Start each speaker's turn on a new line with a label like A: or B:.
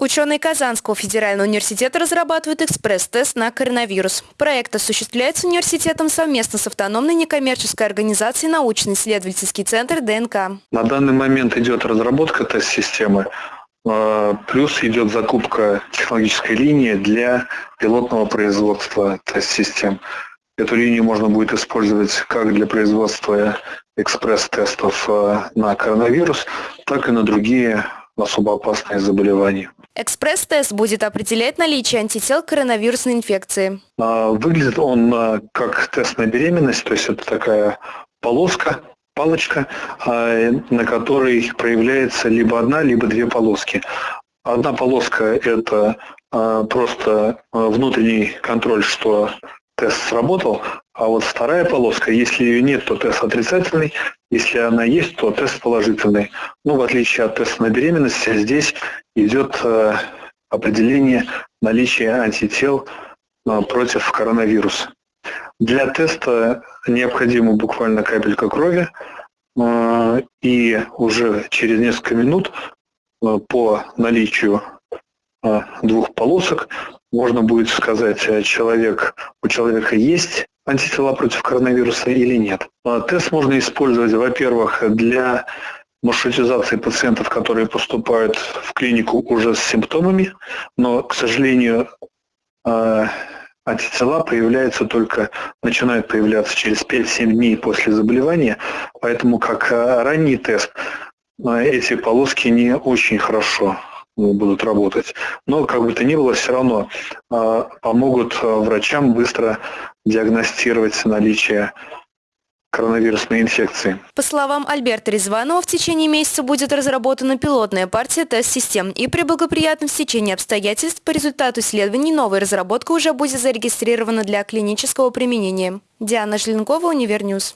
A: Ученые Казанского федерального университета разрабатывают экспресс-тест на коронавирус. Проект осуществляется университетом совместно с автономной некоммерческой организацией научно-исследовательский центр ДНК.
B: На данный момент идет разработка тест-системы, а, плюс идет закупка технологической линии для пилотного производства тест-систем. Эту линию можно будет использовать как для производства экспресс-тестов а, на коронавирус, так и на другие особо опасные заболевания.
A: Экспресс-тест будет определять наличие антител к коронавирусной инфекции.
B: А, выглядит он а, как тест на беременность, то есть это такая полоска, палочка, а, на которой проявляется либо одна, либо две полоски. Одна полоска – это просто внутренний контроль, что тест сработал, а вот вторая полоска, если ее нет, то тест отрицательный, если она есть, то тест положительный. Ну, в отличие от теста на беременность, здесь идет э, определение наличия антител э, против коронавируса. Для теста необходима буквально капелька крови, э, и уже через несколько минут по наличию двух полосок можно будет сказать, человек, у человека есть антитела против коронавируса или нет. А тест можно использовать, во-первых, для маршрутизации пациентов, которые поступают в клинику уже с симптомами, но, к сожалению, э, антитела появляются только, начинают появляться через 5-7 дней после заболевания, поэтому как э, ранний тест эти полоски не очень хорошо будут работать. Но как бы то ни было, все равно а, помогут а, врачам быстро диагностировать наличие коронавирусной инфекции.
A: По словам Альберта Резванова, в течение месяца будет разработана пилотная партия тест-систем, и при благоприятном стечении обстоятельств по результату исследований новая разработка уже будет зарегистрирована для клинического применения. Диана Желенкова, Univer News.